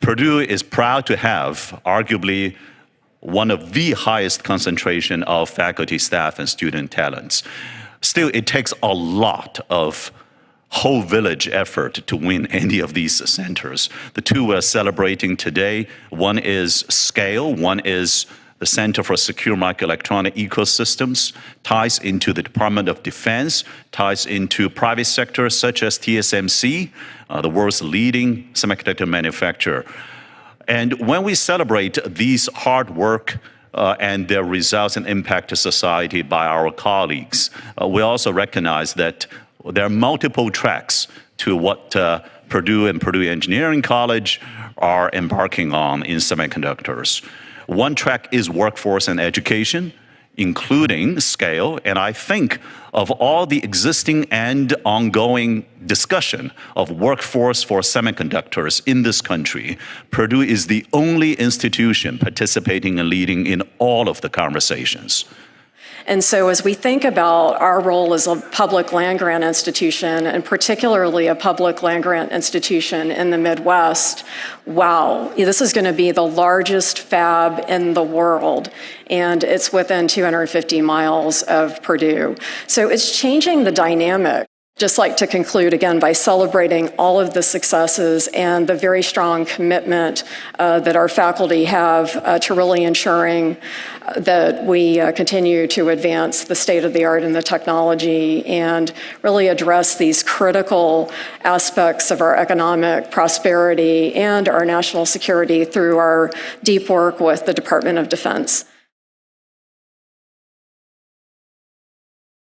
Purdue is proud to have arguably one of the highest concentration of faculty, staff, and student talents. Still, it takes a lot of whole village effort to win any of these centers. The two we're celebrating today, one is scale, one is the Center for Secure Microelectronic Ecosystems, ties into the Department of Defense, ties into private sectors such as TSMC, uh, the world's leading semiconductor manufacturer. And when we celebrate these hard work uh, and their results and impact to society by our colleagues, uh, we also recognize that there are multiple tracks to what uh, Purdue and Purdue Engineering College are embarking on in semiconductors. One track is workforce and education, including scale, and I think of all the existing and ongoing discussion of workforce for semiconductors in this country, Purdue is the only institution participating and leading in all of the conversations. And so as we think about our role as a public land-grant institution, and particularly a public land-grant institution in the Midwest, wow, this is going to be the largest fab in the world, and it's within 250 miles of Purdue. So it's changing the dynamic just like to conclude again by celebrating all of the successes and the very strong commitment uh, that our faculty have uh, to really ensuring uh, that we uh, continue to advance the state of the art and the technology and really address these critical aspects of our economic prosperity and our national security through our deep work with the Department of Defense.